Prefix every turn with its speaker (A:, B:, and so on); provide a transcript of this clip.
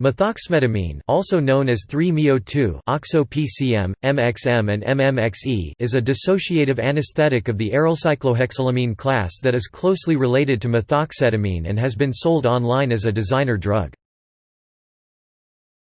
A: Methoxmetamine also known as 3-MeO2 OXO-PCM, MXM and MMXE is a dissociative anesthetic of the arylcyclohexylamine class that is closely related to methoxetamine and has been sold online as a designer drug.